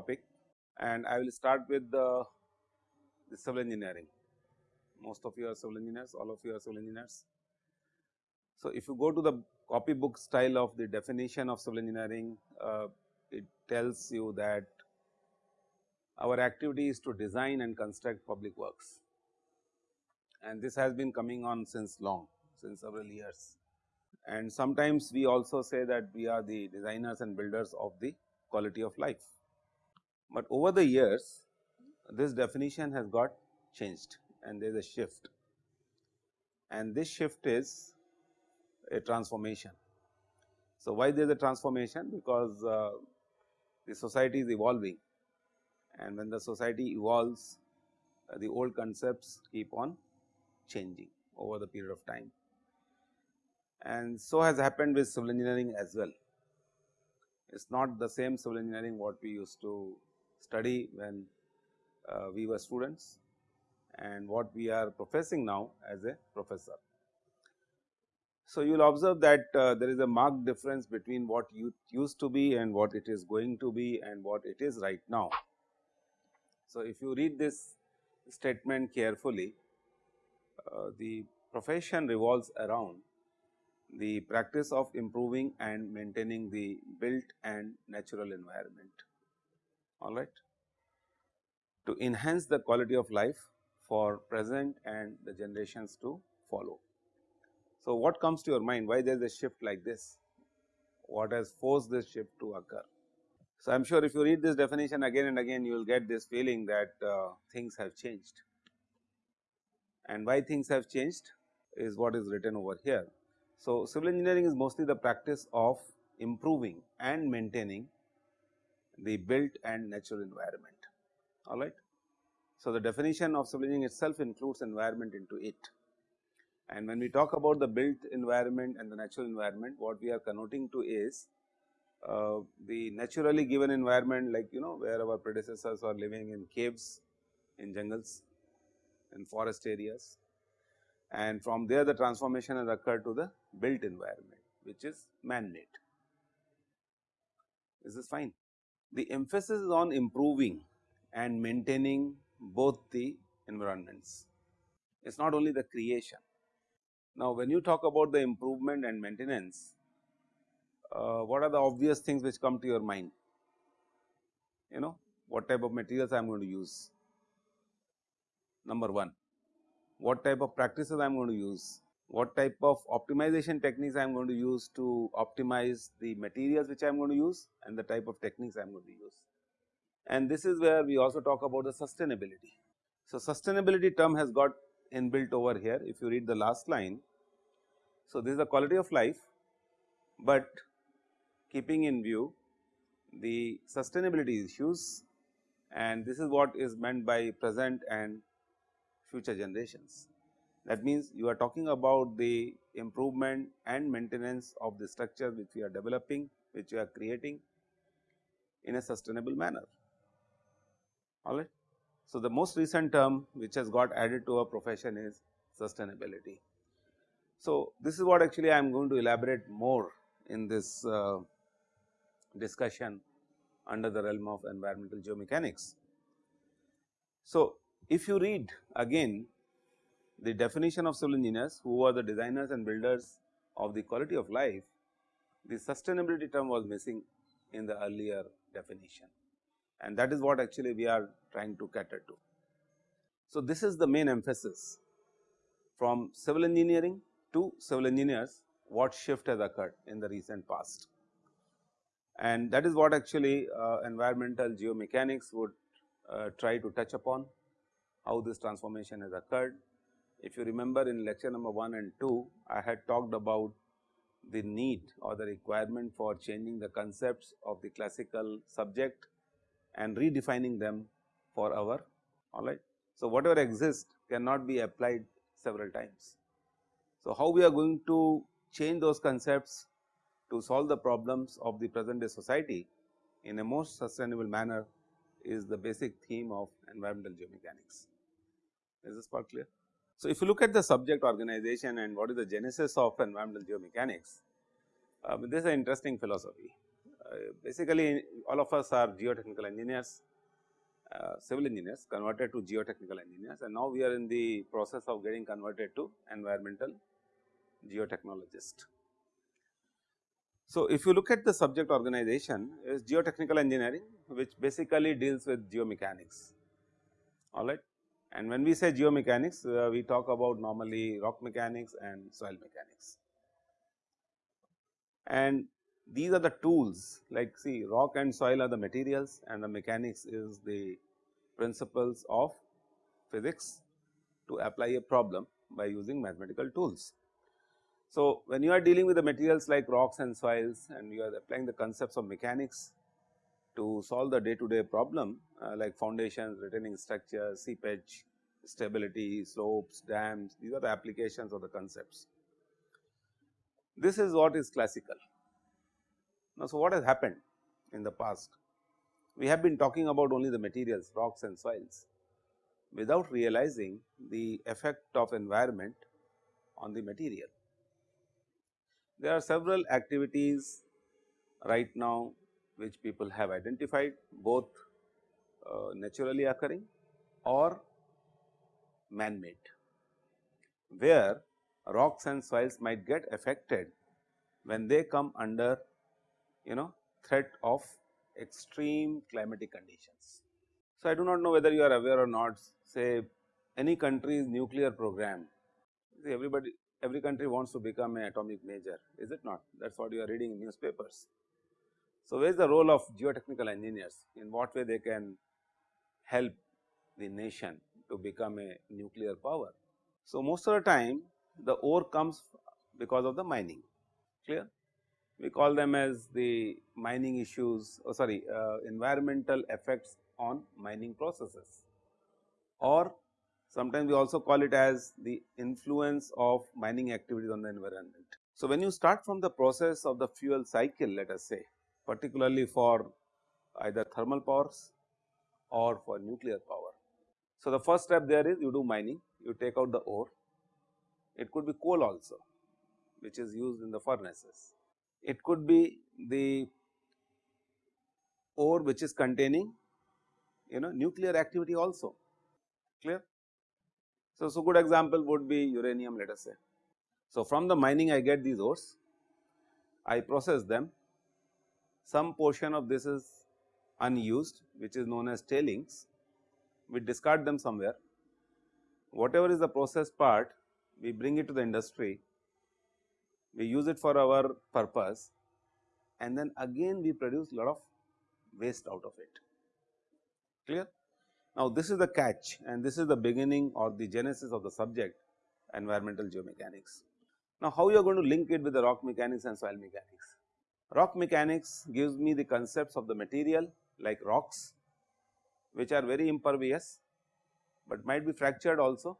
topic and I will start with the, the civil engineering. Most of you are civil engineers, all of you are civil engineers. So, if you go to the copybook style of the definition of civil engineering, uh, it tells you that our activity is to design and construct public works and this has been coming on since long since several years. And sometimes we also say that we are the designers and builders of the quality of life. But over the years this definition has got changed and there is a shift and this shift is a transformation. So, why there is a transformation? Because uh, the society is evolving and when the society evolves uh, the old concepts keep on changing over the period of time. And so has happened with civil engineering as well. It is not the same civil engineering what we used to study when uh, we were students and what we are professing now as a professor. So, you will observe that uh, there is a marked difference between what you used to be and what it is going to be and what it is right now. So, if you read this statement carefully, uh, the profession revolves around the practice of improving and maintaining the built and natural environment, all right, to enhance the quality of life for present and the generations to follow. So, what comes to your mind why there is a shift like this? What has forced this shift to occur? So, I am sure if you read this definition again and again you will get this feeling that uh, things have changed and why things have changed is what is written over here. So, civil engineering is mostly the practice of improving and maintaining the built and natural environment all right. So, the definition of civil engineering itself includes environment into it and when we talk about the built environment and the natural environment, what we are connoting to is uh, the naturally given environment like you know where our predecessors are living in caves, in jungles, in forest areas and from there the transformation has occurred to the built environment which is man made. Is this is fine. The emphasis is on improving and maintaining both the environments. It is not only the creation, now, when you talk about the improvement and maintenance, uh, what are the obvious things which come to your mind? You know, what type of materials I am going to use? Number 1, what type of practices I am going to use? What type of optimization techniques I am going to use to optimize the materials which I am going to use and the type of techniques I am going to use. And this is where we also talk about the sustainability. So, sustainability term has got inbuilt over here if you read the last line. So, this is the quality of life, but keeping in view the sustainability issues and this is what is meant by present and future generations. That means, you are talking about the improvement and maintenance of the structure which we are developing, which we are creating in a sustainable manner, all right. So, the most recent term which has got added to our profession is sustainability. So, this is what actually I am going to elaborate more in this uh, discussion under the realm of environmental geomechanics. So, if you read again the definition of civil engineers who are the designers and builders of the quality of life, the sustainability term was missing in the earlier definition and that is what actually we are trying to cater to. So, this is the main emphasis from civil engineering to civil engineers what shift has occurred in the recent past. And that is what actually uh, environmental geomechanics would uh, try to touch upon how this transformation has occurred. If you remember in lecture number 1 and 2, I had talked about the need or the requirement for changing the concepts of the classical subject and redefining them for our alright. So, whatever exists cannot be applied several times. So, how we are going to change those concepts to solve the problems of the present day society in a most sustainable manner is the basic theme of environmental geomechanics. Is this part clear? So, if you look at the subject organization and what is the genesis of environmental geomechanics, uh, this is an interesting philosophy. Uh, basically all of us are geotechnical engineers, uh, civil engineers converted to geotechnical engineers and now we are in the process of getting converted to environmental geotechnologist. So, if you look at the subject organization is geotechnical engineering which basically deals with geomechanics alright. And when we say geomechanics uh, we talk about normally rock mechanics and soil mechanics. And these are the tools like see rock and soil are the materials and the mechanics is the principles of physics to apply a problem by using mathematical tools. So, when you are dealing with the materials like rocks and soils and you are applying the concepts of mechanics to solve the day to day problem uh, like foundations, retaining structures, seepage, stability, slopes, dams, these are the applications of the concepts. This is what is classical. Now, so what has happened in the past? We have been talking about only the materials, rocks and soils without realizing the effect of environment on the material. There are several activities right now which people have identified both uh, naturally occurring or man made, where rocks and soils might get affected when they come under you know threat of extreme climatic conditions. So, I do not know whether you are aware or not say any country's nuclear program see everybody every country wants to become an atomic major is it not that is what you are reading in newspapers. So, where is the role of geotechnical engineers in what way they can help the nation to become a nuclear power. So, most of the time the ore comes because of the mining clear we call them as the mining issues oh sorry uh, environmental effects on mining processes or sometimes we also call it as the influence of mining activities on the environment. So, when you start from the process of the fuel cycle let us say particularly for either thermal powers or for nuclear power. So, the first step there is you do mining, you take out the ore, it could be coal also which is used in the furnaces. It could be the ore which is containing you know nuclear activity also clear. So, so good example would be uranium let us say. So, from the mining I get these ores, I process them some portion of this is unused which is known as tailings, we discard them somewhere. Whatever is the process part, we bring it to the industry, we use it for our purpose and then again we produce lot of waste out of it, clear. Now, this is the catch and this is the beginning or the genesis of the subject environmental geomechanics. Now, how you are going to link it with the rock mechanics and soil mechanics? Rock mechanics gives me the concepts of the material like rocks which are very impervious, but might be fractured also,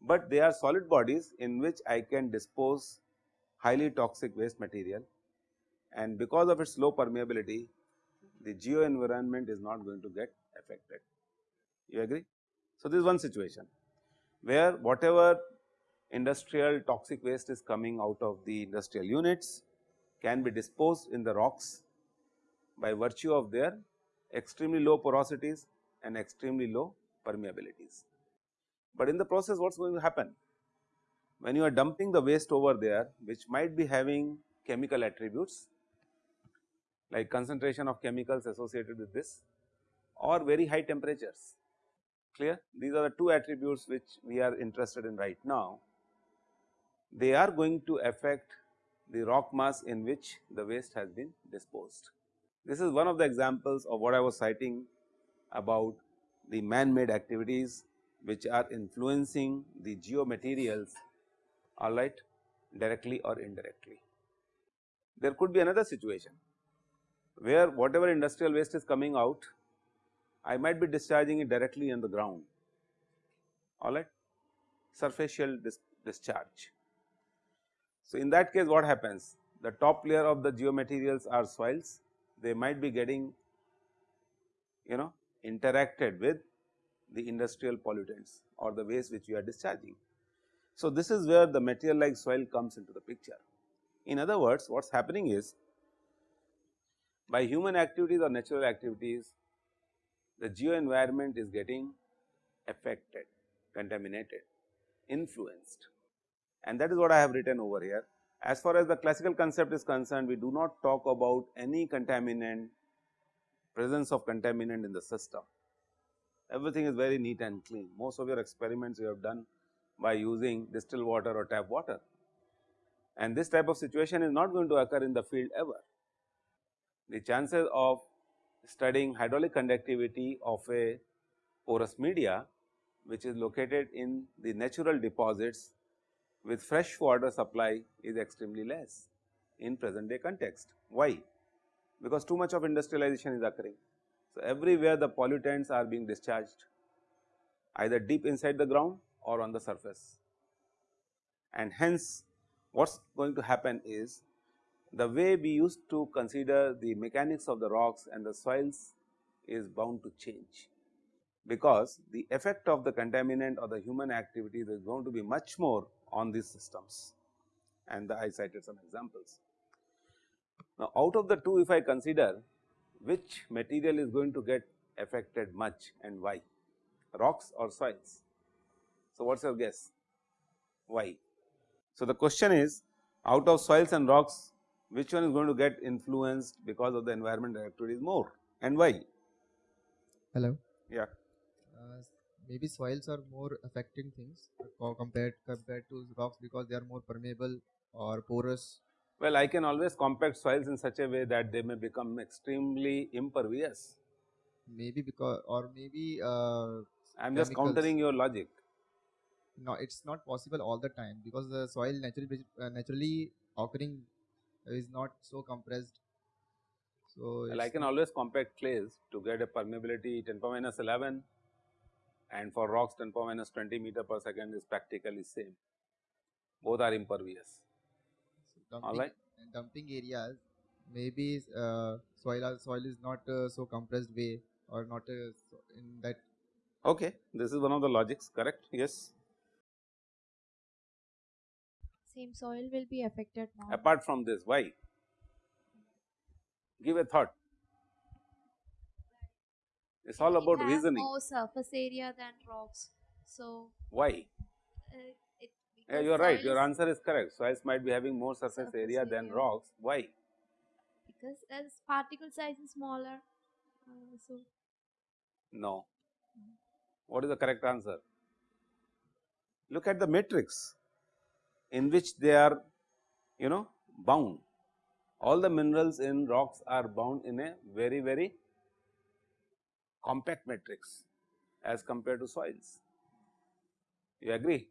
but they are solid bodies in which I can dispose highly toxic waste material and because of its low permeability the geo environment is not going to get affected. You agree? So, this is one situation where whatever industrial toxic waste is coming out of the industrial units can be disposed in the rocks by virtue of their extremely low porosities and extremely low permeabilities. But in the process what is going to happen? When you are dumping the waste over there which might be having chemical attributes like concentration of chemicals associated with this or very high temperatures clear. These are the two attributes which we are interested in right now. They are going to affect the rock mass in which the waste has been disposed. This is one of the examples of what I was citing about the man made activities which are influencing the geomaterials alright directly or indirectly. There could be another situation where whatever industrial waste is coming out I might be discharging it directly in the ground alright surfacial dis discharge so, in that case what happens? The top layer of the geomaterials are soils, they might be getting you know interacted with the industrial pollutants or the waste which we are discharging. So, this is where the material like soil comes into the picture. In other words, what is happening is by human activities or natural activities the geo environment is getting affected, contaminated, influenced and that is what I have written over here. As far as the classical concept is concerned, we do not talk about any contaminant, presence of contaminant in the system. Everything is very neat and clean. Most of your experiments you have done by using distilled water or tap water and this type of situation is not going to occur in the field ever. The chances of studying hydraulic conductivity of a porous media which is located in the natural deposits with fresh water supply is extremely less in present day context. Why? Because too much of industrialization is occurring. So, everywhere the pollutants are being discharged either deep inside the ground or on the surface and hence what is going to happen is the way we used to consider the mechanics of the rocks and the soils is bound to change because the effect of the contaminant or the human activities is going to be much more on these systems and I cited some examples. Now, out of the two if I consider which material is going to get affected much and why rocks or soils. So, what is your guess why? So, the question is out of soils and rocks which one is going to get influenced because of the environmental activities more and why? Hello. Yeah. Maybe soils are more affecting things compared compared to rocks because they are more permeable or porous. Well, I can always compact soils in such a way that they may become extremely impervious. Maybe because or maybe uh, I am just countering your logic. no, it's not possible all the time because the soil naturally uh, naturally occurring is not so compressed. So Well, I can always compact clays to get a permeability 10 power minus 11 and for rocks 10 power minus 20 meter per second is practically same. Both are impervious. dumping, Alright. in dumping areas maybe uh, soil soil is not uh, so compressed way or not uh, so in that Okay, this is one of the logics, correct? Yes. Same soil will be affected more. Apart from this, why? Give a thought. It's all about reasoning. More surface area than rocks. So Why? uh. Yeah, you are right. Your answer is correct. Soils might be having more surface Surface area than rocks. Why? because as particle size is smaller. Uh, so No. What is the correct answer? Look at the matrix in which they are, you know, bound. All the minerals in rocks are bound in a very, very compact matrix as compared to soils. You agree?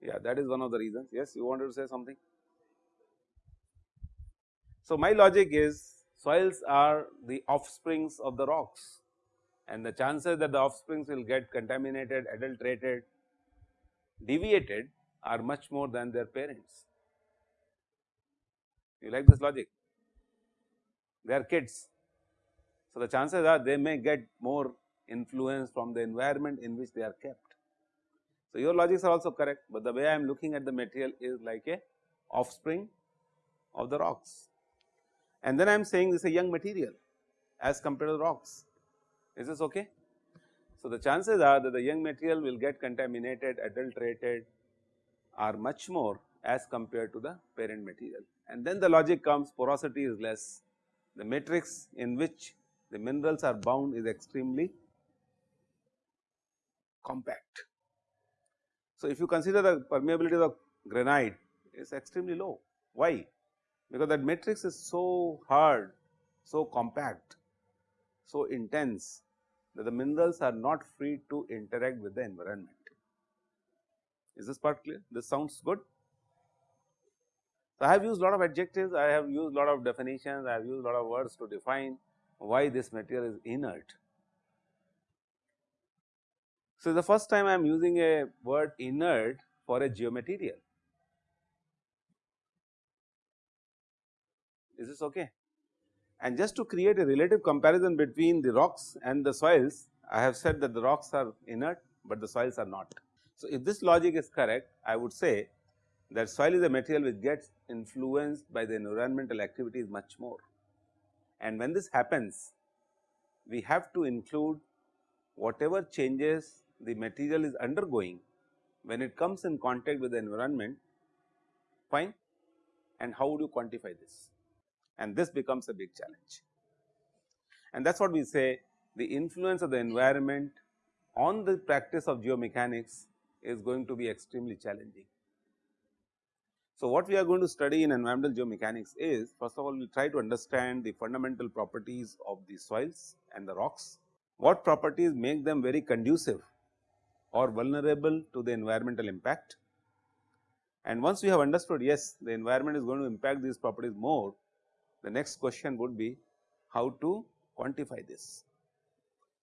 Yeah, that is one of the reasons. Yes, you wanted to say something? So, my logic is soils are the offsprings of the rocks and the chances that the offsprings will get contaminated, adulterated, deviated are much more than their parents. You like this logic? They are kids. So, the chances are they may get more influence from the environment in which they are kept. So, your logics are also correct, but the way I am looking at the material is like a offspring of the rocks. And then I am saying this is a young material as compared to rocks. Is this okay? So, the chances are that the young material will get contaminated, adulterated are much more as compared to the parent material. And then the logic comes porosity is less, the matrix in which the minerals are bound is extremely compact. So, if you consider the permeability of granite is extremely low. Why? Because that matrix is so hard, so compact, so intense that the minerals are not free to interact with the environment. Is this part clear? This sounds good. So, I have used a lot of adjectives, I have used a lot of definitions, I have used lot of words to define why this material is inert. So, the first time I am using a word inert for a geomaterial. Is this okay? And just to create a relative comparison between the rocks and the soils, I have said that the rocks are inert, but the soils are not. So, if this logic is correct, I would say that soil is a material which gets influenced by the environmental activities much more. And when this happens, we have to include whatever changes the material is undergoing when it comes in contact with the environment fine and how would you quantify this and this becomes a big challenge. And that is what we say the influence of the environment on the practice of geomechanics is going to be extremely challenging. So, what we are going to study in environmental geomechanics is first of all we try to understand the fundamental properties of the soils and the rocks, what properties make them very conducive or vulnerable to the environmental impact. And once we have understood yes the environment is going to impact these properties more, the next question would be how to quantify this.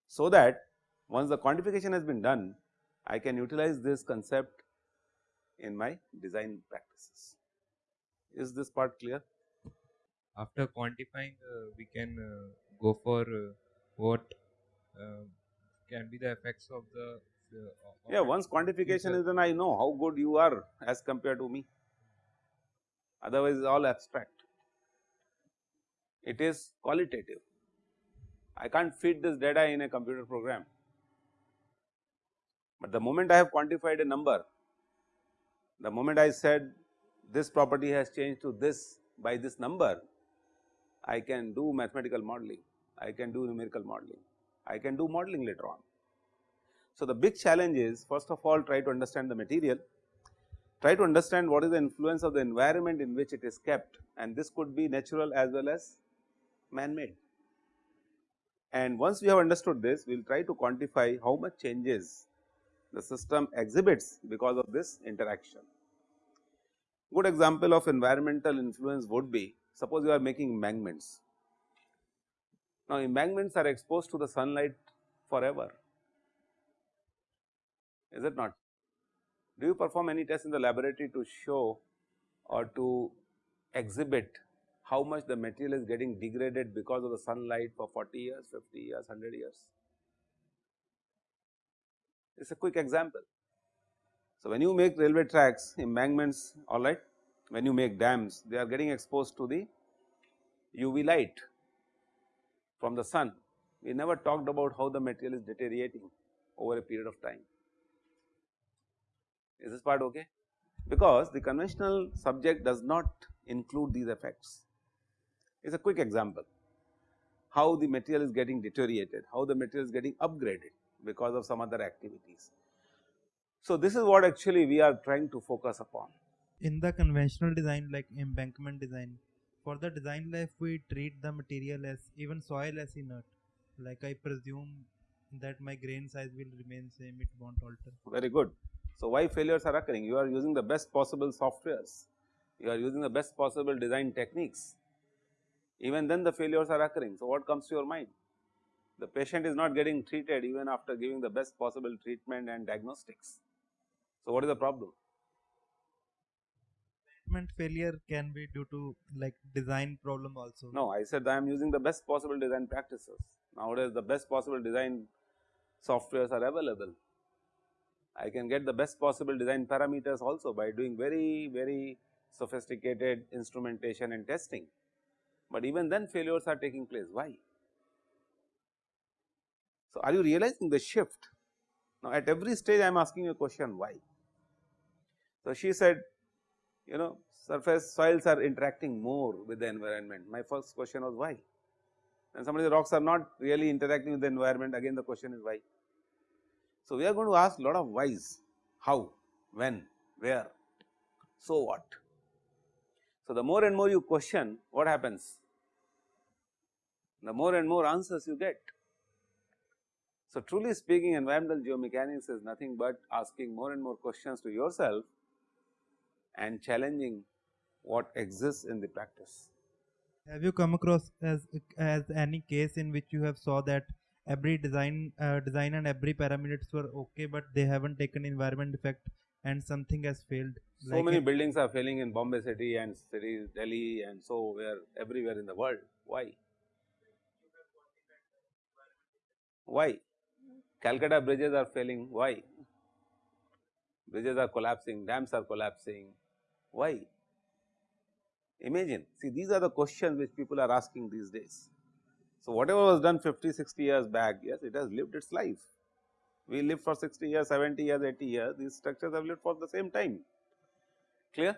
So, that once the quantification has been done I can utilize this concept in my design practices. Is this part clear? After quantifying, uh, we can uh, go for uh, what uh, can be the effects of the. Of Yeah, once quantification is done, I know how good you are as compared to me. Otherwise, it's all abstract. It is qualitative. I can't feed this data in a computer program. But the moment I have quantified a number, the moment I said this property has changed to this by this number, I can do mathematical modeling, I can do numerical modeling, I can do modeling later on. So, the big challenge is first of all try to understand the material, try to understand what is the influence of the environment in which it is kept and this could be natural as well as man made. And once we have understood this, we will try to quantify how much changes the system exhibits because of this interaction. Good example of environmental influence would be suppose you are making embankments. Now, embankments are exposed to the sunlight forever, is it not? Do you perform any test in the laboratory to show or to exhibit how much the material is getting degraded because of the sunlight for 40 years, 50 years, 100 years? It is a quick example. So, when you make railway tracks, embankments alright, when you make dams, they are getting exposed to the UV light from the sun. We never talked about how the material is deteriorating over a period of time. Is this part okay? Because the conventional subject does not include these effects. It is a quick example how the material is getting deteriorated, how the material is getting upgraded because of some other activities. So, this is what actually we are trying to focus upon. in the conventional design like embankment design for the design life we treat the material as even soil as inert like i presume that my grain size will remain same it won't alter Very good. So, why failures are occurring? You are using the best possible softwares, you are using the best possible design techniques, even then the failures are occurring. So, what comes to your mind? The patient is not getting treated even after giving the best possible treatment and diagnostics. So, what is the problem? treatment failure can be due to like design problem also No, I said I am using the best possible design practices. Nowadays, the best possible design softwares are available. I can get the best possible design parameters also by doing very, very sophisticated instrumentation and testing. But even then failures are taking place. Why? So, are you realizing the shift? Now, at every stage I am asking you a question why. So, she said you know surface soils are interacting more with the environment. My first question was why? And somebody the rocks are not really interacting with the environment again the question is why. So, we are going to ask a lot of whys, how, when, where, so what. So, the more and more you question what happens, the more and more answers you get. So, truly speaking environmental geomechanics is nothing but asking more and more questions to yourself and challenging what exists in the practice. have you come across as as any case in which you have saw that every design uh, design and every parameters were okay but they haven't taken environment effect and something has failed So Like many buildings are failing in Bombay city and cities, Delhi and so where everywhere in the world. Why? Why? Calcutta bridges are failing. Why? Bridges are collapsing, dams are collapsing. Why? Imagine, see these are the questions which people are asking these days. So, whatever was done 50, 60 years back, yes, it has lived its life. We live for 60 years, 70 years, 80 years, these structures have lived for the same time, clear.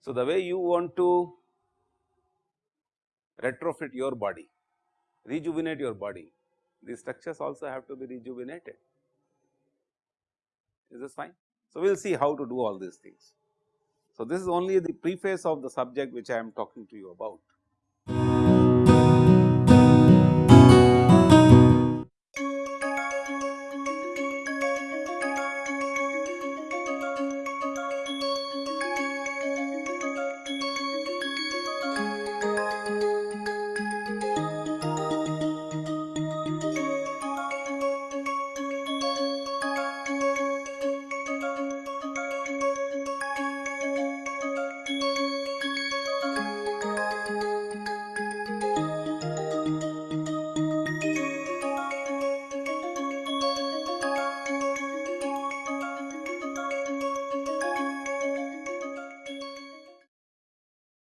So, the way you want to retrofit your body, rejuvenate your body, these structures also have to be rejuvenated. Is this fine? So, we will see how to do all these things. So, this is only the preface of the subject which I am talking to you about.